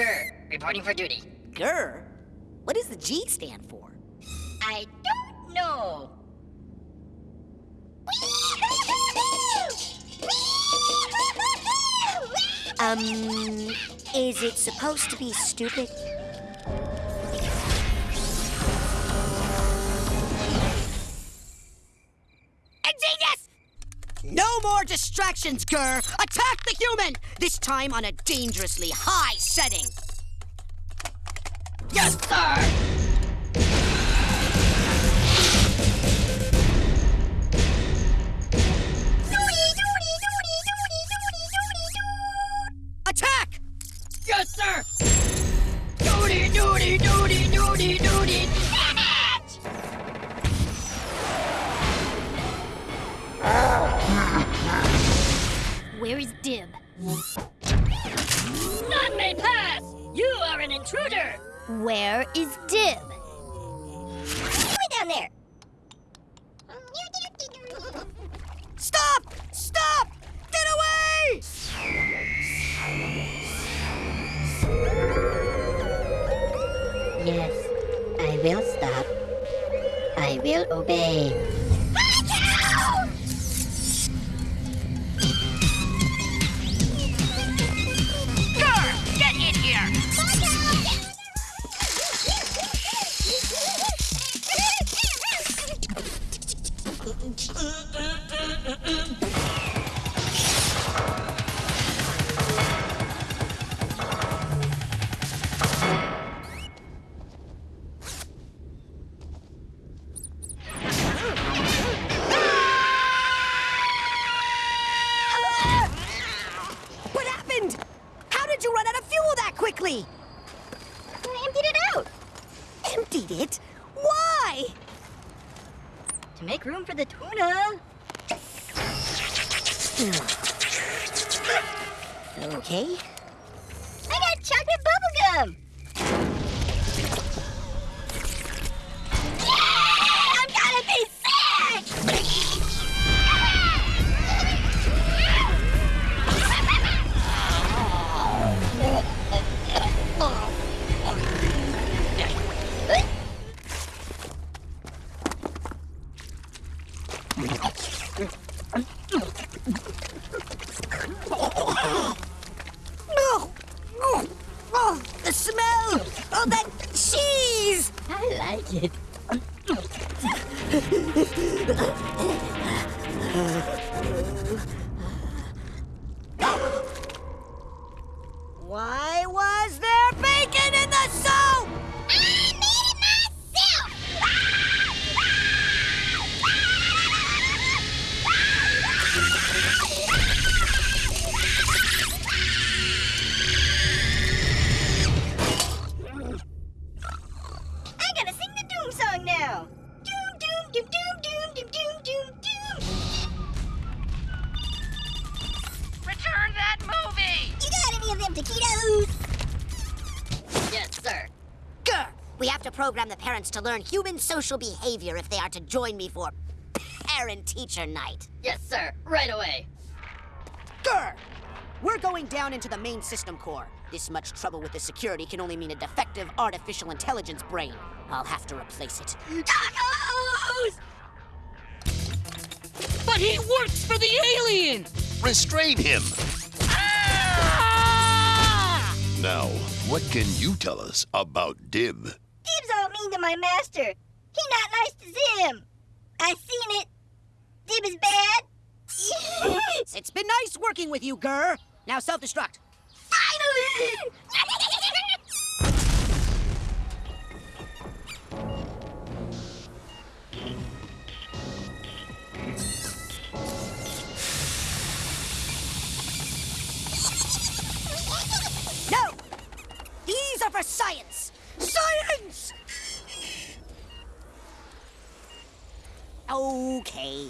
GIR, reporting for duty. GIR? What does the G stand for? I don't know. Um, is it supposed to be stupid? No more distractions, GIR! Attack the human! This time on a dangerously high setting! Yes, sir! Attack! Yes, sir! Dib? None may pass! You are an intruder! Where is Dib? Way down there! Stop! Stop! Get away! Yes, I will stop. I will obey. Emptied it? Why? to make room for the tuna. Hmm. Okay. I got chocolate bubblegum. Oh, the smell! Oh, that cheese! I like it. We have to program the parents to learn human social behavior if they are to join me for parent-teacher night. Yes, sir. Right away. GIR! We're going down into the main system core. This much trouble with the security can only mean a defective artificial intelligence brain. I'll have to replace it. Tacos! But he works for the alien! Restrain him! Ah! Now, what can you tell us about Dib? Dib's all mean to my master. He not nice to Zim. I seen it. Dib is bad. It's been nice working with you, GIR. Now self-destruct. Finally! No! These are for! Science! Okay.